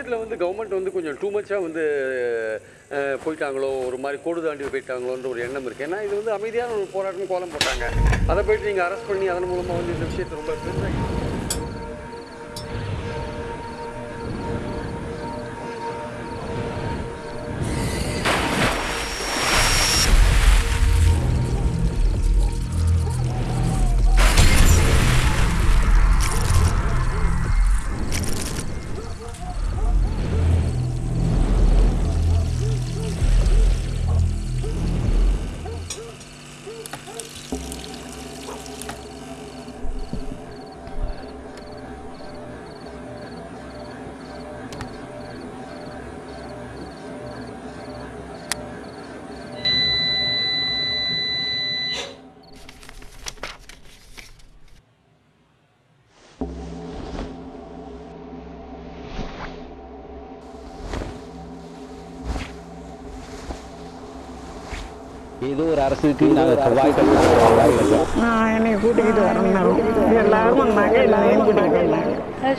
விஷயத்தில் வந்து கவர்மெண்ட் வந்து கொஞ்சம் டூ மச்சாக வந்து போயிட்டாங்களோ ஒரு மாதிரி கோடு தாண்டி போயிட்டாங்களோன்ற ஒரு எண்ணம் இருக்குது ஏன்னா இது வந்து அமைதியான ஒரு போராட்டம் கோலம் போட்டாங்க. அதை போயிட்டு நீங்கள் அரெஸ்ட் பண்ணி அதன் மூலமாக வந்து இந்த விஷயத்தை ரொம்ப பெருசாக ஏதோ ஒரு அரசுக்கு நாங்கள் நான் என்னை கூட்டிக்கிட்டு வரணும் எல்லாரும் வந்தாங்க எல்லாரையும் கூட்டிக்கிட்டு வந்தாங்க.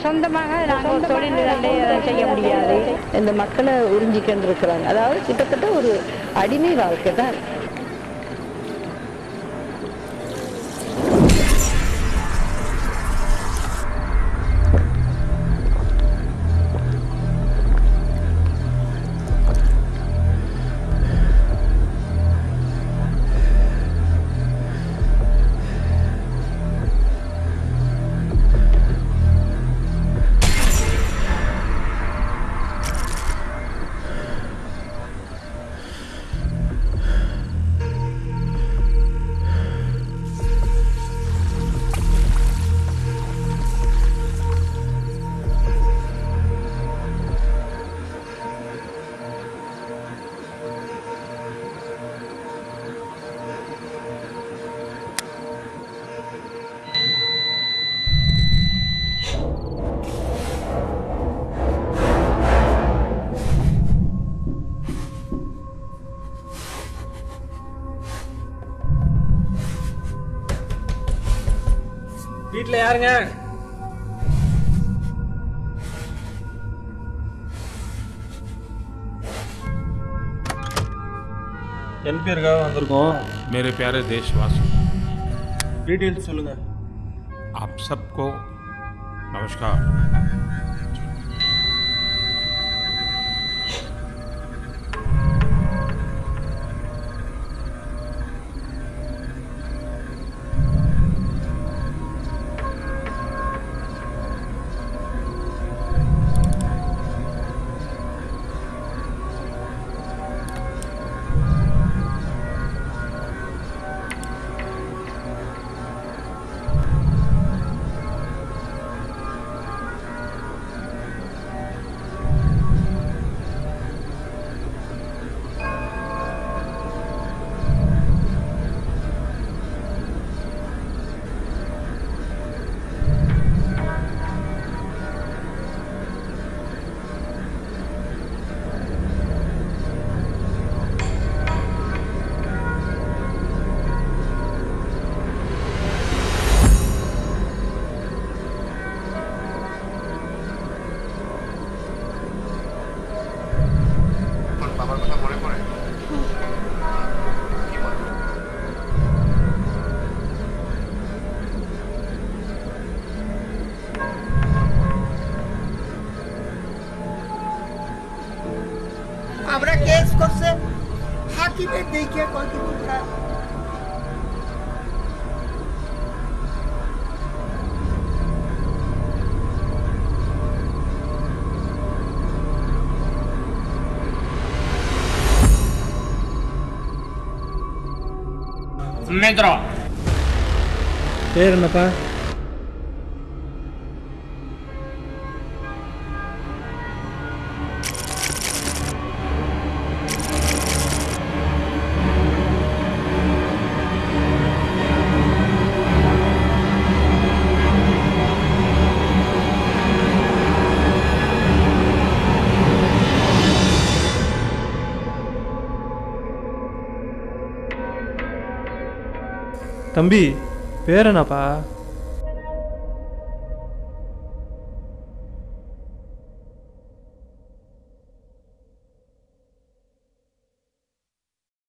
சொந்தமாக நாங்கள் ஒரு தொழில் செய்ய முடியாது. இந்த மக்களை உறிஞ்சிக்கிட்டு இருக்கிறாங்க அதாவது கிட்டத்தட்ட ஒரு அடிமை வாழ்க்கை தான். வீட்டில் யாருங்க என்பியருக்காக வந்திருக்கோம் मेरे प्यारे देशवासियों டீட்டெயில்ஸ் சொல்லுங்க आप सबको नमस्कार tem que agora. Metro. Terno, pa. தம்பி பேர் என்னப்பா?